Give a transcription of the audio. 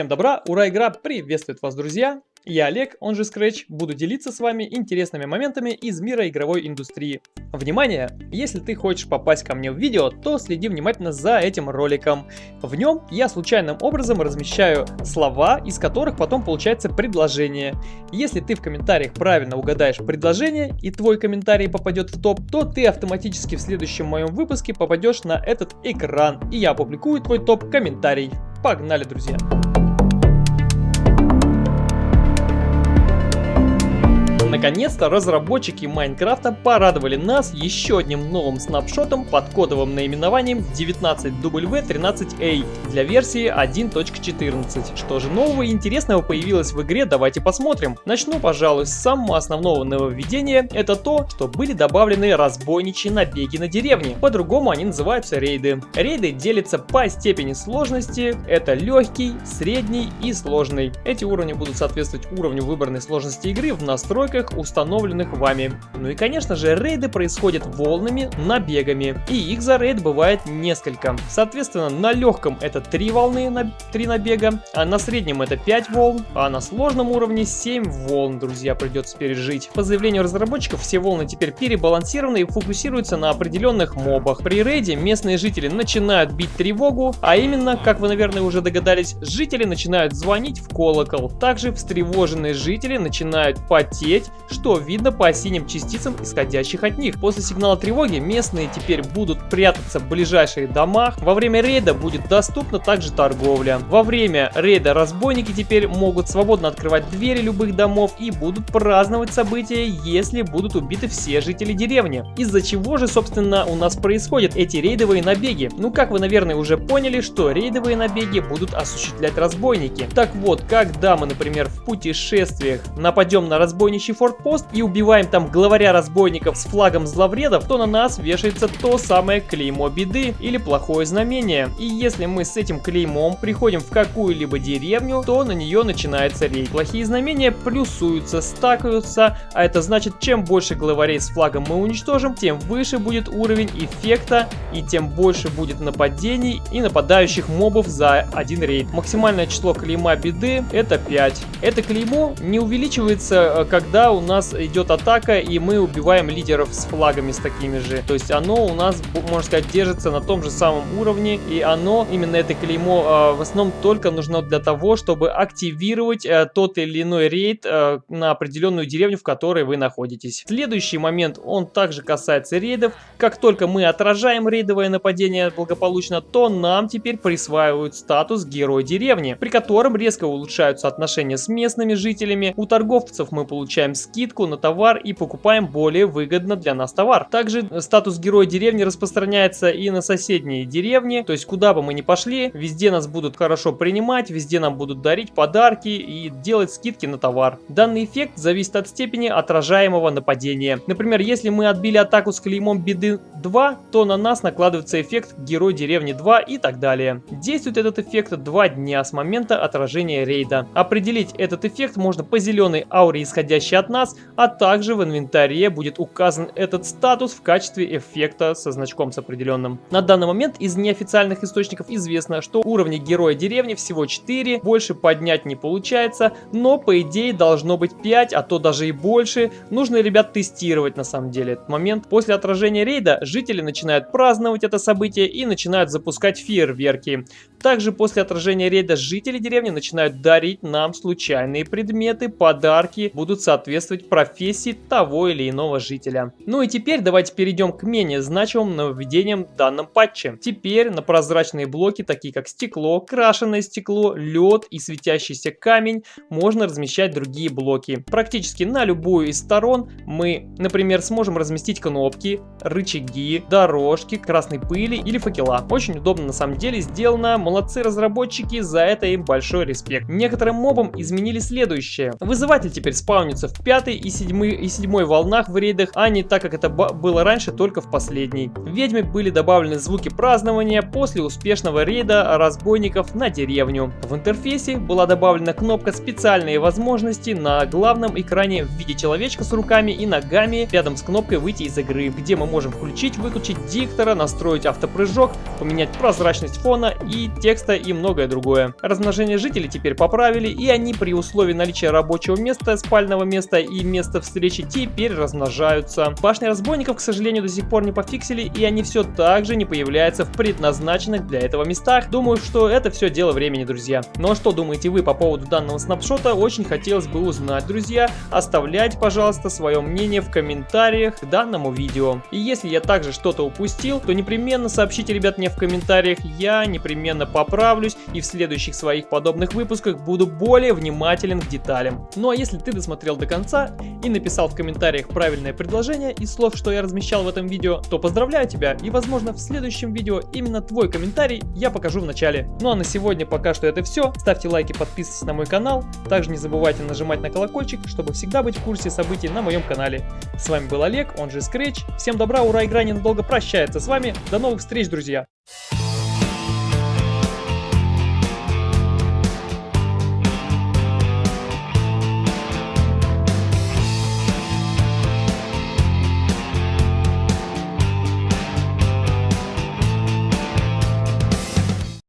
Всем добра, ура, игра приветствует вас, друзья! Я Олег, он же Scratch, буду делиться с вами интересными моментами из мира игровой индустрии. Внимание! Если ты хочешь попасть ко мне в видео, то следи внимательно за этим роликом. В нем я случайным образом размещаю слова, из которых потом получается предложение. Если ты в комментариях правильно угадаешь предложение и твой комментарий попадет в топ, то ты автоматически в следующем моем выпуске попадешь на этот экран, и я опубликую твой топ-комментарий. Погнали, друзья! Наконец-то разработчики Майнкрафта порадовали нас еще одним новым снапшотом под кодовым наименованием 19W13A для версии 1.14. Что же нового и интересного появилось в игре, давайте посмотрим. Начну, пожалуй, с самого основного нововведения. Это то, что были добавлены разбойничьи набеги на деревни. По-другому они называются рейды. Рейды делятся по степени сложности. Это легкий, средний и сложный. Эти уровни будут соответствовать уровню выбранной сложности игры в настройках установленных вами. Ну и конечно же рейды происходят волнами, набегами, и их за рейд бывает несколько. Соответственно на легком это 3 волны, на 3 набега, а на среднем это 5 волн, а на сложном уровне 7 волн, друзья, придется пережить. По заявлению разработчиков все волны теперь перебалансированы и фокусируются на определенных мобах. При рейде местные жители начинают бить тревогу, а именно, как вы наверное уже догадались, жители начинают звонить в колокол. Также встревоженные жители начинают потеть, что видно по синим частицам, исходящих от них. После сигнала тревоги местные теперь будут прятаться в ближайших домах. Во время рейда будет доступна также торговля. Во время рейда разбойники теперь могут свободно открывать двери любых домов и будут праздновать события, если будут убиты все жители деревни. Из-за чего же, собственно, у нас происходят эти рейдовые набеги? Ну, как вы, наверное, уже поняли, что рейдовые набеги будут осуществлять разбойники. Так вот, когда мы, например, в путешествиях нападем на разбойничий форпост и убиваем там главаря разбойников с флагом зловредов, то на нас вешается то самое клеймо беды или плохое знамение. И если мы с этим клеймом приходим в какую-либо деревню, то на нее начинается рейд. Плохие знамения плюсуются, стакаются, а это значит, чем больше главарей с флагом мы уничтожим, тем выше будет уровень эффекта и тем больше будет нападений и нападающих мобов за один рейд. Максимальное число клейма беды это 5. Это клеймо не увеличивается, э, когда у нас идет атака, и мы убиваем лидеров с флагами с такими же. То есть оно у нас, можно сказать, держится на том же самом уровне, и оно, именно это клеймо, а, в основном только нужно для того, чтобы активировать э, тот или иной рейд э, на определенную деревню, в которой вы находитесь. Следующий момент, он также касается рейдов. Как только мы отражаем рейдовое нападение благополучно, то нам теперь присваивают статус Герой деревни, при котором резко улучшаются отношения с местными жителями. У торговцев мы получаем скидку на товар и покупаем более выгодно для нас товар. Также статус героя деревни распространяется и на соседние деревни, то есть куда бы мы ни пошли, везде нас будут хорошо принимать, везде нам будут дарить подарки и делать скидки на товар. Данный эффект зависит от степени отражаемого нападения. Например, если мы отбили атаку с клеймом беды 2, то на нас накладывается эффект герой деревни 2 и так далее. Действует этот эффект 2 дня с момента отражения рейда. Определить этот эффект можно по зеленой ауре, исходящей от нас, а также в инвентаре будет указан этот статус в качестве эффекта со значком с определенным. На данный момент из неофициальных источников известно, что уровни героя деревни всего 4, больше поднять не получается, но по идее должно быть 5, а то даже и больше. Нужно, ребят, тестировать на самом деле этот момент. После отражения рейда жители начинают праздновать это событие и начинают запускать фейерверки. Также после отражения рейда жители деревни начинают дарить нам случайные предметы, подарки, будут соответствовать профессии того или иного жителя. Ну и теперь давайте перейдем к менее значимым нововведениям в данном патче. Теперь на прозрачные блоки, такие как стекло, крашеное стекло, лед и светящийся камень, можно размещать другие блоки. Практически на любую из сторон мы, например, сможем разместить кнопки, рычаги, дорожки, красной пыли или факела. Очень удобно на самом деле сделано, молодцы разработчики, за это им большой респект. Некоторым мобам изменили следующее. Вызыватель теперь спаунится в пятой и седьмой, и седьмой волнах в рейдах, а не так, как это было раньше, только в последней. В ведьме были добавлены звуки празднования после успешного рейда разбойников на деревню. В интерфейсе была добавлена кнопка «Специальные возможности» на главном экране в виде человечка с руками и ногами рядом с кнопкой «Выйти из игры», где мы можем включить-выключить диктора, настроить автопрыжок, поменять прозрачность фона и текста и многое другое. Размножение жителей теперь поправили, и они при условии наличия рабочего места, спального места и места встречи теперь размножаются. Башни разбойников, к сожалению, до сих пор не пофиксили, и они все так же не появляются в предназначенных для этого местах. Думаю, что это все дело времени, друзья. Ну а что думаете вы по поводу данного снапшота? Очень хотелось бы узнать, друзья. Оставляйте, пожалуйста, свое мнение в комментариях к данному видео. И если я также что-то упустил, то непременно сообщите, ребят, мне в комментариях. Я непременно поправлюсь и в следующих своих подобных выпусках буду более внимателен к деталям. Ну а если ты досмотрел до конца и написал в комментариях правильное предложение из слов, что я размещал в этом видео, то поздравляю тебя и возможно в следующем видео именно твой комментарий я покажу в начале. Ну а на сегодня пока что это все. Ставьте лайки, подписывайтесь на мой канал. Также не забывайте нажимать на колокольчик, чтобы всегда быть в курсе событий на моем канале. С вами был Олег, он же Scratch. Всем добра, ура, игра ненадолго прощается с вами. До новых встреч, друзья!